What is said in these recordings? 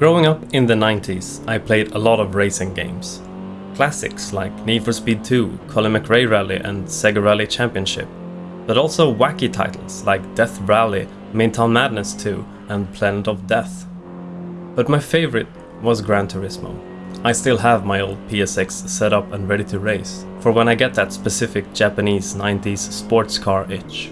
Growing up in the 90s, I played a lot of racing games. Classics like Need for Speed 2, Colin McRae Rally and Sega Rally Championship. But also wacky titles like Death Rally, Midtown Madness 2 and Planet of Death. But my favorite was Gran Turismo. I still have my old PSX set up and ready to race, for when I get that specific Japanese 90s sports car itch.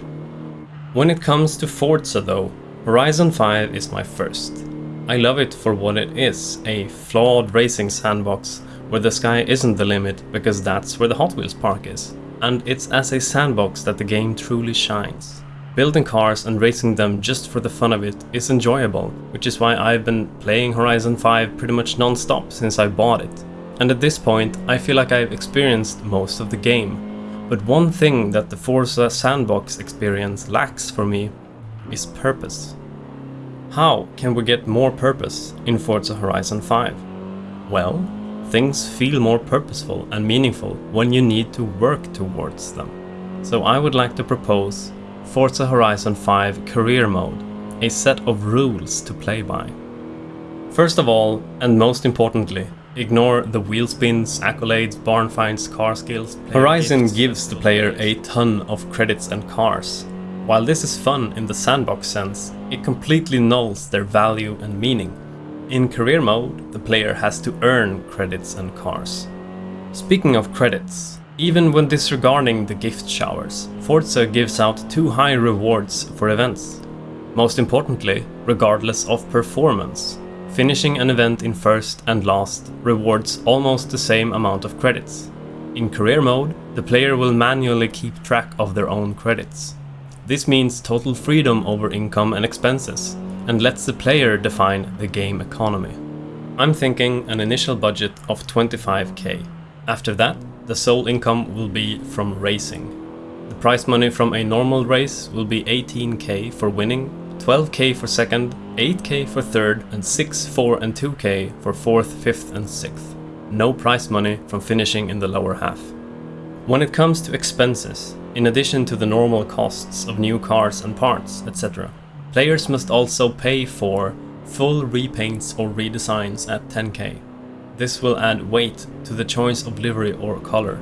When it comes to Forza though, Horizon 5 is my first. I love it for what it is, a flawed racing sandbox where the sky isn't the limit because that's where the Hot Wheels park is. And it's as a sandbox that the game truly shines. Building cars and racing them just for the fun of it is enjoyable, which is why I've been playing Horizon 5 pretty much non-stop since I bought it. And at this point, I feel like I've experienced most of the game. But one thing that the Forza sandbox experience lacks for me is purpose. How can we get more purpose in Forza Horizon 5? Well, things feel more purposeful and meaningful when you need to work towards them. So I would like to propose Forza Horizon 5 Career Mode, a set of rules to play by. First of all, and most importantly, ignore the wheel spins, accolades, barn finds, car skills. Horizon gives the player a ton of credits and cars, while this is fun in the sandbox sense, it completely nulls their value and meaning. In career mode, the player has to earn credits and cars. Speaking of credits, even when disregarding the gift showers, Forza gives out too high rewards for events. Most importantly, regardless of performance. Finishing an event in first and last rewards almost the same amount of credits. In career mode, the player will manually keep track of their own credits. This means total freedom over income and expenses, and lets the player define the game economy. I'm thinking an initial budget of 25k. After that, the sole income will be from racing. The prize money from a normal race will be 18k for winning, 12k for second, 8k for third, and 6, 4 and 2k for fourth, fifth and sixth. No prize money from finishing in the lower half. When it comes to expenses, in addition to the normal costs of new cars and parts, etc. Players must also pay for full repaints or redesigns at 10k. This will add weight to the choice of livery or color.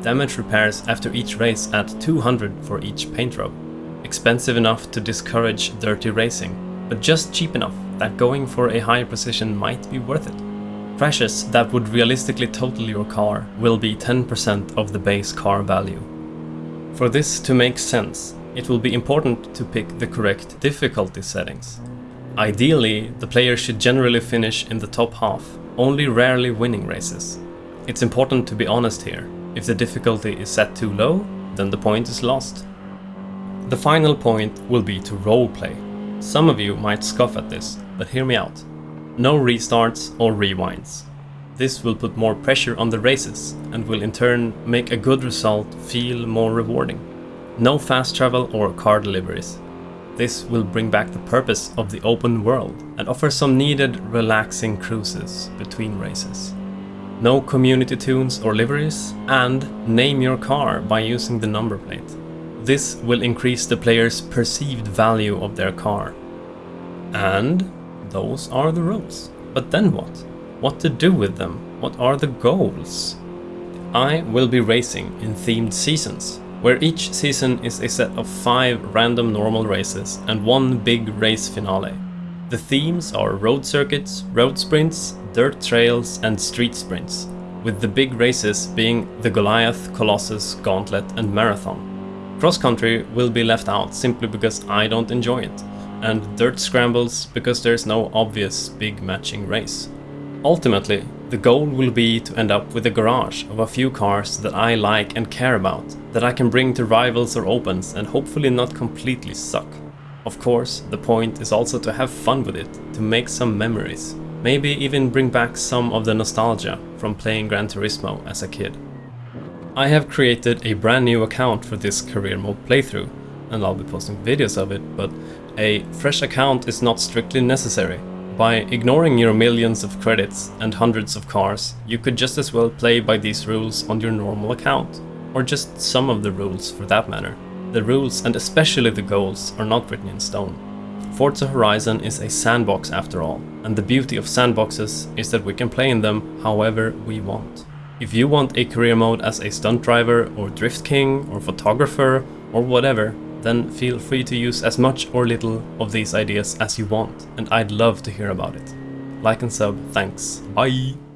Damage repairs after each race at 200 for each paint job. Expensive enough to discourage dirty racing, but just cheap enough that going for a higher precision might be worth it. Crashes that would realistically total your car will be 10% of the base car value. For this to make sense, it will be important to pick the correct difficulty settings. Ideally, the player should generally finish in the top half, only rarely winning races. It's important to be honest here. If the difficulty is set too low, then the point is lost. The final point will be to roleplay. Some of you might scoff at this, but hear me out. No restarts or rewinds. This will put more pressure on the races and will in turn make a good result feel more rewarding. No fast travel or car deliveries. This will bring back the purpose of the open world and offer some needed relaxing cruises between races. No community tunes or liveries, and name your car by using the number plate. This will increase the player's perceived value of their car. And those are the rules. But then what? What to do with them? What are the goals? I will be racing in themed seasons, where each season is a set of 5 random normal races and one big race finale. The themes are road circuits, road sprints, dirt trails and street sprints, with the big races being the Goliath, Colossus, Gauntlet and Marathon. Cross country will be left out simply because I don't enjoy it, and dirt scrambles because there's no obvious big matching race. Ultimately, the goal will be to end up with a garage of a few cars that I like and care about, that I can bring to rivals or opens and hopefully not completely suck. Of course, the point is also to have fun with it, to make some memories. Maybe even bring back some of the nostalgia from playing Gran Turismo as a kid. I have created a brand new account for this career mode playthrough, and I'll be posting videos of it, but a fresh account is not strictly necessary. By ignoring your millions of credits and hundreds of cars, you could just as well play by these rules on your normal account. Or just some of the rules for that matter. The rules and especially the goals are not written in stone. Forza Horizon is a sandbox after all, and the beauty of sandboxes is that we can play in them however we want. If you want a career mode as a stunt driver or drift king or photographer or whatever, then feel free to use as much or little of these ideas as you want, and I'd love to hear about it. Like and sub, thanks. Bye!